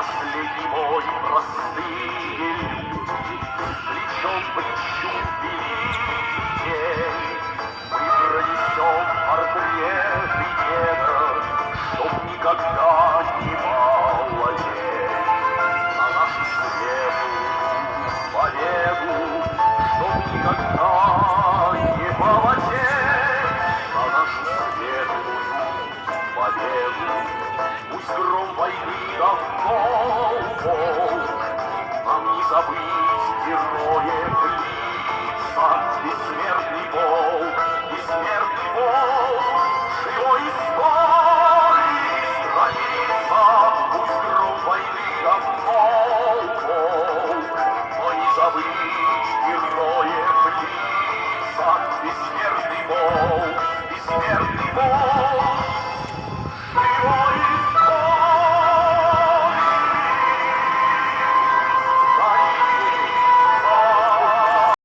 Последний мой простые люди, Плечом к плечу великий день, Мы пронесем портреты деда, Чтоб никогда не молодеть. На нашу светлую победу, Чтоб никогда не молодеть. На нашу светлую победу. Пусть гром давно Бог, Нам не забыть героев лица, Бессмертный Бог, бессмертный Бог, Живой истории страница, Пусть гром войны Бог, Но не забыть героев